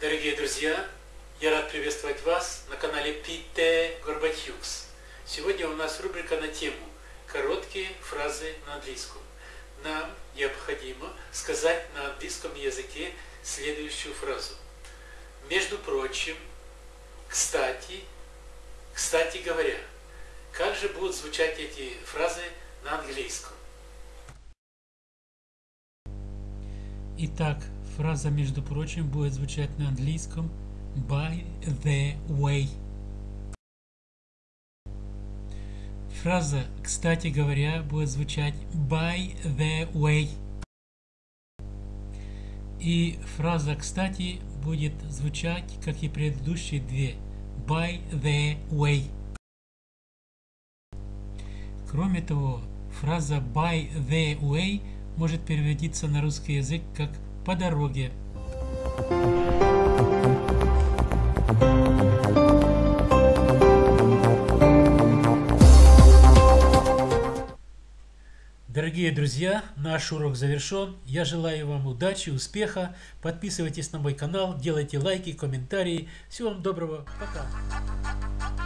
Дорогие друзья, я рад приветствовать вас на канале Пите Горбатюкс. Сегодня у нас рубрика на тему «Короткие фразы на английском». Нам необходимо сказать на английском языке следующую фразу. Между прочим, кстати, кстати говоря, как же будут звучать эти фразы на английском? Итак, фраза, между прочим, будет звучать на английском by the way. Фраза, кстати говоря, будет звучать by the way. И фраза «кстати» будет звучать, как и предыдущие две, by the way. Кроме того, фраза by the way – может переводиться на русский язык как «по дороге». Дорогие друзья, наш урок завершен. Я желаю вам удачи, успеха. Подписывайтесь на мой канал, делайте лайки, комментарии. Всего вам доброго. Пока.